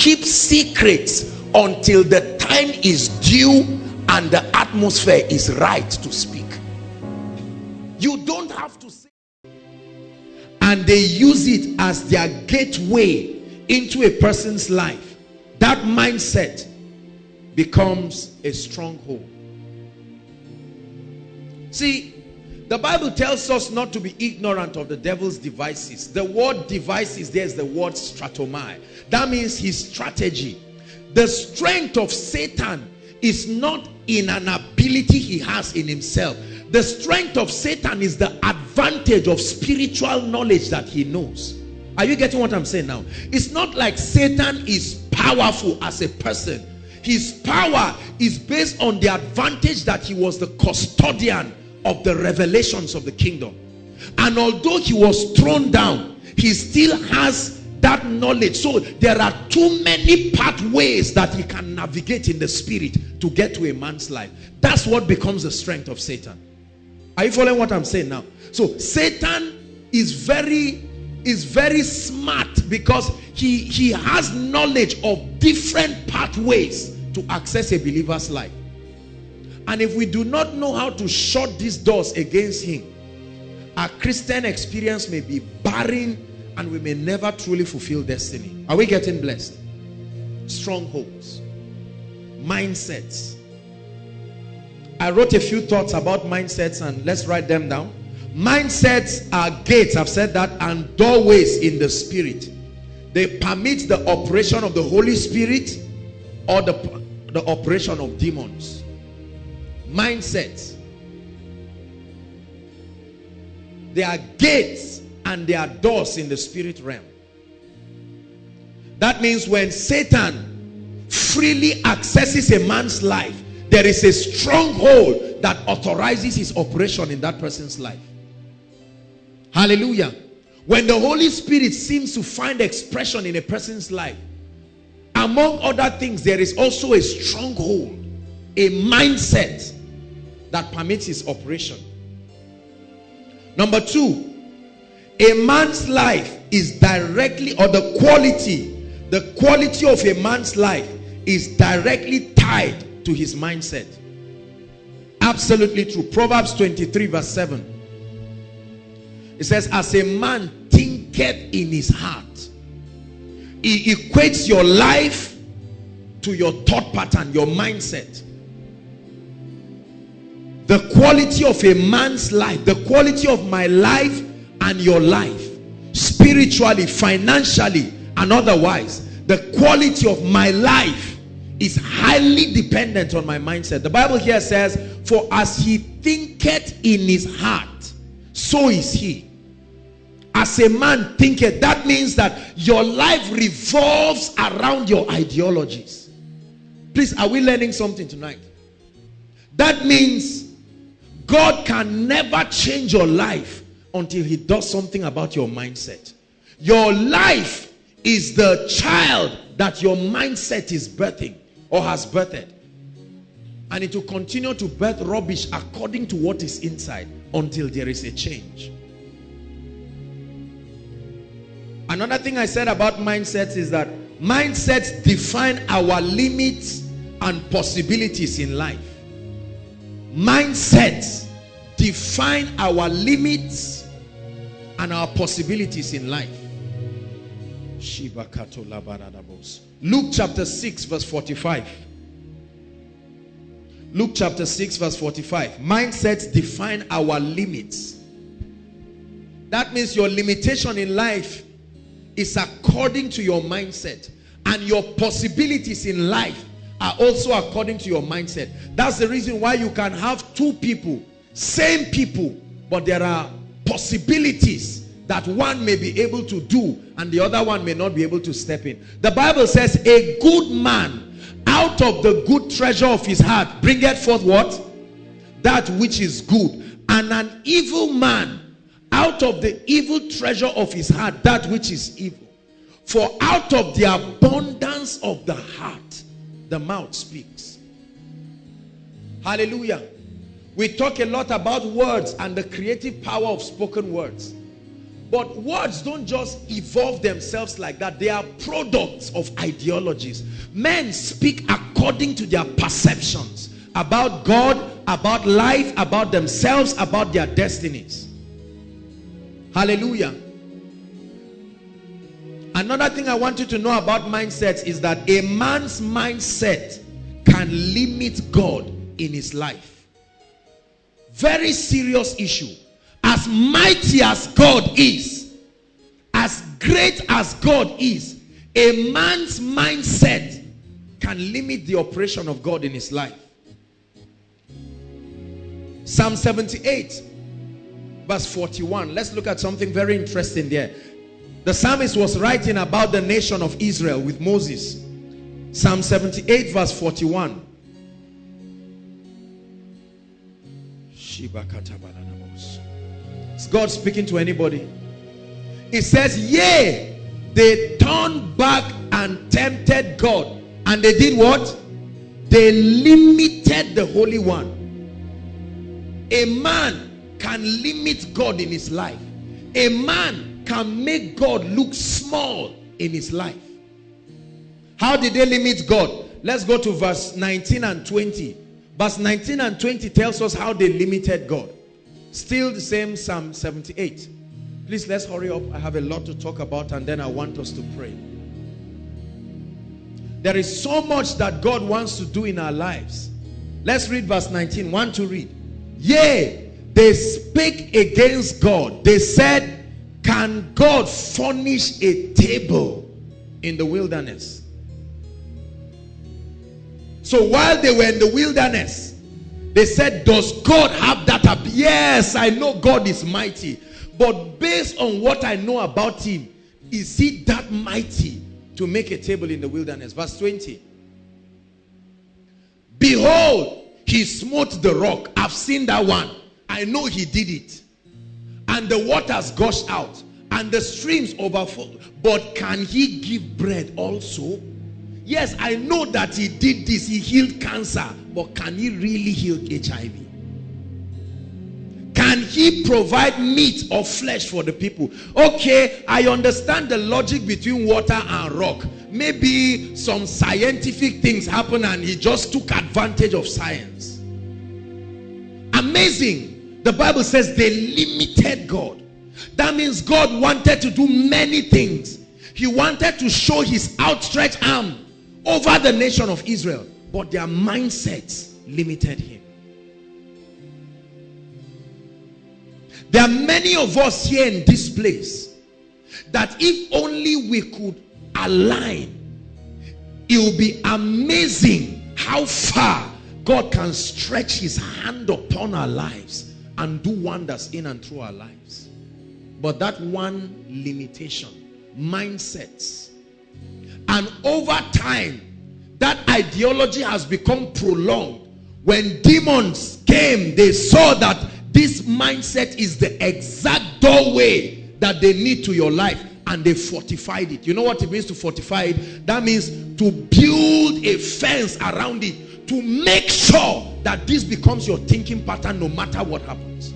keep secrets until the time is due and the atmosphere is right to speak. You don't have to say and they use it as their gateway into a person's life. That mindset becomes a stronghold. See the Bible tells us not to be ignorant of the devil's devices. The word devices, there's the word stratomai. That means his strategy. The strength of Satan is not in an ability he has in himself. The strength of Satan is the advantage of spiritual knowledge that he knows. Are you getting what I'm saying now? It's not like Satan is powerful as a person. His power is based on the advantage that he was the custodian of the revelations of the kingdom. And although he was thrown down, he still has that knowledge. So there are too many pathways that he can navigate in the spirit to get to a man's life. That's what becomes the strength of Satan. Are you following what I'm saying now? So Satan is very is very smart because he he has knowledge of different pathways to access a believer's life. And if we do not know how to shut these doors against him, our Christian experience may be barren and we may never truly fulfill destiny. Are we getting blessed? Strongholds, mindsets. I wrote a few thoughts about mindsets and let's write them down. Mindsets are gates, I've said that, and doorways in the spirit. They permit the operation of the Holy Spirit or the, the operation of demons mindsets. There are gates and there are doors in the spirit realm. That means when Satan freely accesses a man's life, there is a stronghold that authorizes his operation in that person's life. Hallelujah. When the Holy Spirit seems to find expression in a person's life, among other things, there is also a stronghold, a mindset that permits his operation. Number two, a man's life is directly, or the quality, the quality of a man's life is directly tied to his mindset. Absolutely true. Proverbs 23 verse 7. It says, as a man thinketh in his heart. He equates your life to your thought pattern, your mindset the quality of a man's life the quality of my life and your life spiritually financially and otherwise the quality of my life is highly dependent on my mindset. The bible here says for as he thinketh in his heart so is he. As a man thinketh that means that your life revolves around your ideologies. Please are we learning something tonight? That means God can never change your life until he does something about your mindset. Your life is the child that your mindset is birthing or has birthed. And it will continue to birth rubbish according to what is inside until there is a change. Another thing I said about mindsets is that mindsets define our limits and possibilities in life mindsets define our limits and our possibilities in life. Luke chapter 6 verse 45. Luke chapter 6 verse 45. Mindsets define our limits. That means your limitation in life is according to your mindset and your possibilities in life are also according to your mindset. That's the reason why you can have two people, same people, but there are possibilities that one may be able to do and the other one may not be able to step in. The Bible says a good man out of the good treasure of his heart bringeth forth what? That which is good. And an evil man out of the evil treasure of his heart that which is evil. For out of the abundance of the heart the mouth speaks. Hallelujah. We talk a lot about words and the creative power of spoken words. But words don't just evolve themselves like that. They are products of ideologies. Men speak according to their perceptions about God, about life, about themselves, about their destinies. Hallelujah. Another thing I want you to know about mindsets is that a man's mindset can limit God in his life. Very serious issue. As mighty as God is, as great as God is, a man's mindset can limit the operation of God in his life. Psalm 78, verse 41. Let's look at something very interesting there. The psalmist was writing about the nation of Israel with Moses. Psalm 78, verse 41. Is God speaking to anybody? It says, Yea, they turned back and tempted God. And they did what? They limited the Holy One. A man can limit God in his life. A man can make God look small in his life. How did they limit God? Let's go to verse 19 and 20. Verse 19 and 20 tells us how they limited God. Still the same Psalm 78. Please let's hurry up. I have a lot to talk about and then I want us to pray. There is so much that God wants to do in our lives. Let's read verse 19. One to read. Yea, they spake against God. They said, Can God furnish a table in the wilderness? So while they were in the wilderness, they said, Does God have that? Up? Yes, I know God is mighty. But based on what I know about him, is he that mighty to make a table in the wilderness? Verse 20. Behold, he smote the rock. I've seen that one. I know he did it. And the waters gushed out and the streams overflow. But can he give bread also? Yes, I know that he did this. He healed cancer. But can he really heal HIV? Can he provide meat or flesh for the people? Okay, I understand the logic between water and rock. Maybe some scientific things happen and he just took advantage of science. Amazing. The Bible says they limited God. That means God wanted to do many things. He wanted to show his outstretched arm over the nation of Israel. But their mindsets limited him. There are many of us here in this place that if only we could align, it will be amazing how far God can stretch his hand upon our lives and do wonders in and through our lives. But that one limitation, mindsets, and over time, that ideology has become prolonged. When demons came, they saw that this mindset is the exact doorway that they need to your life and they fortified it. You know what it means to fortify it? That means to build a fence around it to make sure that this becomes your thinking pattern no matter what happens.